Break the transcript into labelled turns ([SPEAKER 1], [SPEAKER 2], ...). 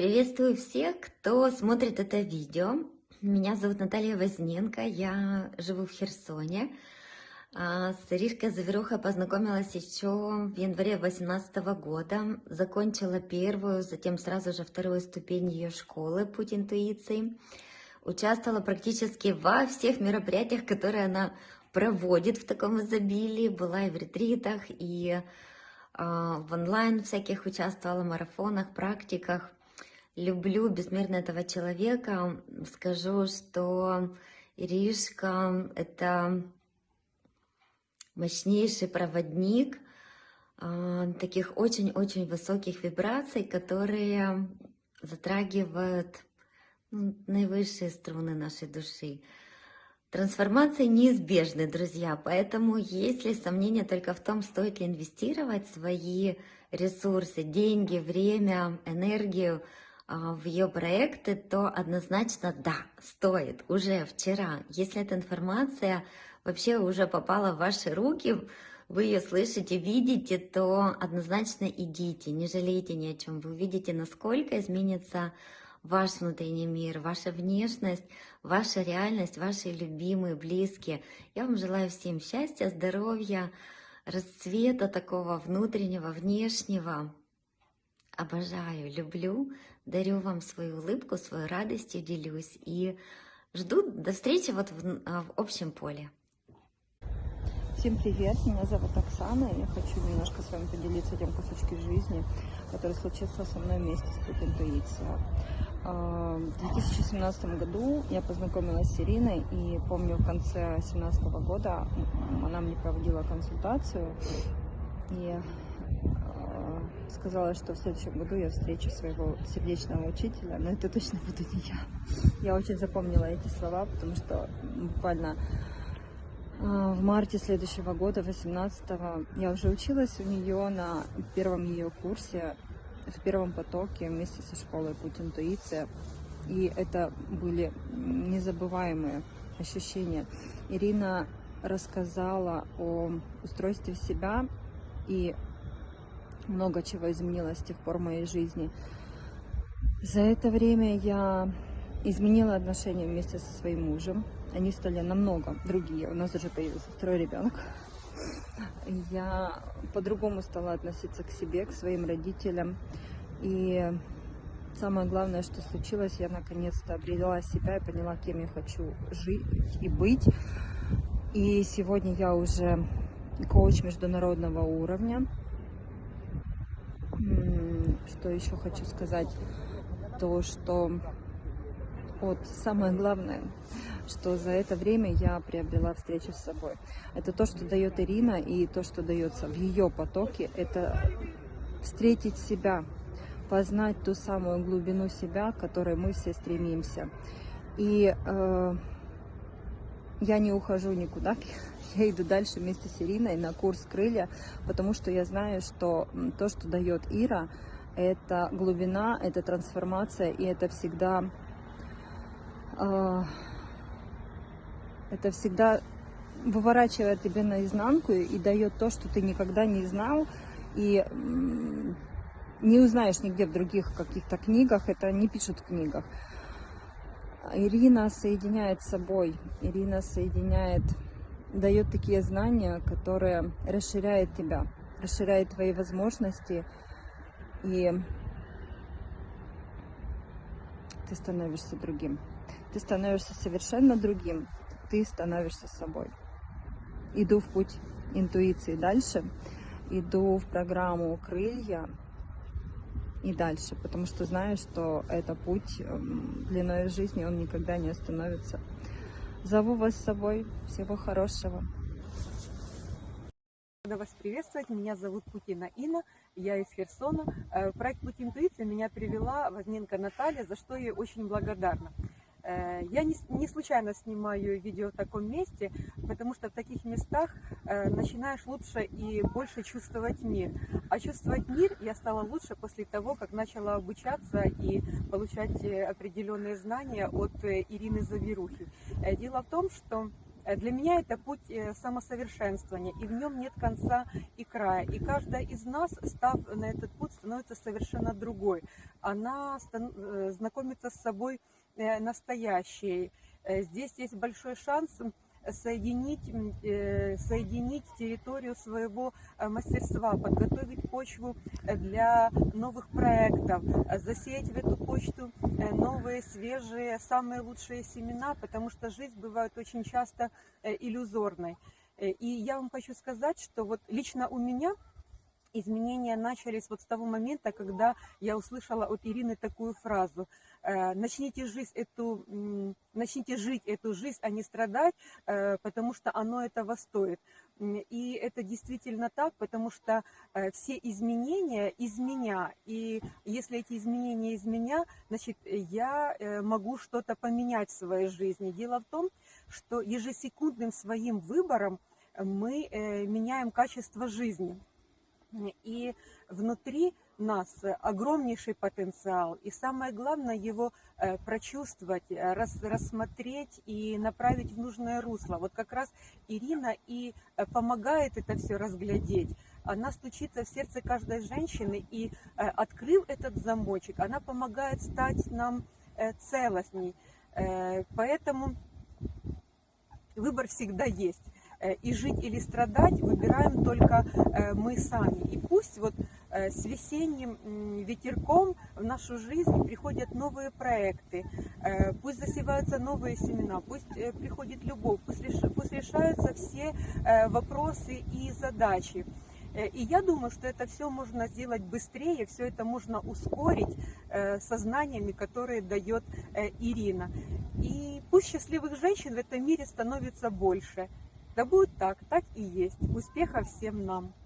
[SPEAKER 1] Приветствую всех, кто смотрит это видео. Меня зовут Наталья Возненко, я живу в Херсоне. А, с Иришкой Заверухой познакомилась еще в январе 2018 года. Закончила первую, затем сразу же вторую ступень ее школы «Путь интуиции». Участвовала практически во всех мероприятиях, которые она проводит в таком изобилии. Была и в ретритах, и а, в онлайн всяких участвовала, марафонах, практиках люблю безмерно этого человека. Скажу, что Иришка — это мощнейший проводник э, таких очень-очень высоких вибраций, которые затрагивают ну, наивысшие струны нашей души. Трансформации неизбежны, друзья, поэтому если сомнения только в том, стоит ли инвестировать свои ресурсы, деньги, время, энергию а, в ее проекты, то однозначно да, стоит уже вчера. Если эта информация вообще уже попала в ваши руки, вы ее слышите, видите, то однозначно идите, не жалейте ни о чем. Вы увидите, насколько изменится ваш внутренний мир, ваша внешность, ваша реальность, ваши любимые, близкие. Я вам желаю всем счастья, здоровья, расцвета такого внутреннего, внешнего. Обожаю, люблю дарю вам свою улыбку, свою радость и делюсь. И жду до встречи вот в, а, в общем поле.
[SPEAKER 2] Всем привет, меня зовут Оксана, и я хочу немножко с вами поделиться тем кусочки жизни, который случился со мной вместе с Путь Интуиция. А, в 2017 году я познакомилась с Ириной, и помню, в конце 2017 года она мне проводила консультацию, и сказала, что в следующем году я встречу своего сердечного учителя, но это точно буду не я. Я очень запомнила эти слова, потому что буквально а, в марте следующего года, 18-го, я уже училась у нее на первом ее курсе, в первом потоке вместе со школой «Путь интуиция». И это были незабываемые ощущения. Ирина рассказала о устройстве себя и много чего изменилось с тех пор в моей жизни. За это время я изменила отношения вместе со своим мужем. Они стали намного другие. У нас уже появился второй ребенок. Я по-другому стала относиться к себе, к своим родителям. И самое главное, что случилось, я наконец-то обрела себя и поняла, кем я хочу жить и быть. И сегодня я уже коуч международного уровня. Что еще хочу сказать? То, что вот самое главное, что за это время я приобрела встречу с собой. Это то, что дает Ирина, и то, что дается в ее потоке, это встретить себя, познать ту самую глубину себя, к которой мы все стремимся. И э, я не ухожу никуда, я иду дальше вместе с Ириной на курс «Крылья», потому что я знаю, что то, что дает Ира, это глубина, это трансформация, и это всегда, э, это всегда выворачивает тебя наизнанку и дает то, что ты никогда не знал, и не узнаешь нигде в других каких-то книгах, это не пишут в книгах. Ирина соединяет с собой, Ирина соединяет, дает такие знания, которые расширяют тебя, расширяют твои возможности, и ты становишься другим. Ты становишься совершенно другим, ты становишься собой. Иду в путь интуиции дальше, иду в программу «Крылья», и дальше, потому что знаю, что это путь эм, длиной жизни, он никогда не остановится. Зову вас с собой. Всего хорошего.
[SPEAKER 3] Рада вас приветствовать. Меня зовут Путина Инна, я из Херсона. Э, проект «Путь интуиции» меня привела Возненко Наталья, за что ей очень благодарна. Э, я не, случайно снимаю видео в таком месте, потому что в таких местах э, начинаешь лучше и больше чувствовать мир. А чувствовать мир я стала лучше после того, как начала обучаться и получать определенные знания от Ирины Завирухи. Дело в том, что
[SPEAKER 1] Для меня это путь э, самосовершенствования, и в нем нет конца и края. И каждая из нас, став на этот путь, становится совершенно другой. Она э, знакомится с собой э, настоящей. Э, Здесь есть большой шанс соединить, э, соединить территорию своего э, мастерства, подготовить почву э, для новых проектов, засеять в эту почту новые, свежие, самые лучшие семена, потому что жизнь бывает очень часто иллюзорной. И я вам хочу сказать, что вот лично у меня изменения начались вот с того момента, когда я услышала от Ирины такую фразу. Э, Начните жить эту, начните жить эту жизнь, а не страдать, э, потому что оно этого стоит. И это действительно так, потому что э, все изменения из меня. И если эти изменения из меня, значит, я могу что-то поменять в своей жизни. Дело в том, что ежесекундным своим выбором мы меняем качество жизни. И внутри нас огромнейший потенциал. И самое главное его э, прочувствовать, э, рас- рассмотреть и направить в нужное русло. Вот как раз Ирина и э, помогает это все разглядеть. Она стучится в сердце каждой женщины, и открыв этот замочек, она помогает стать нам целостней. Поэтому выбор всегда есть. Э, И жить или страдать выбираем только э, мы сами. И пусть вот э, с весенним ветерком в нашу жизнь приходят новые проекты, пусть засеваются новые семена, пусть приходит любовь, пусть реш- пусть решаются все вопросы и задачи. И я думаю, что это все можно сделать быстрее, все это можно ускорить э, со знаниями, которые дает Ирина. И пусть счастливых женщин в этом мире становится больше. Да будет так, так и есть. Успехов всем нам!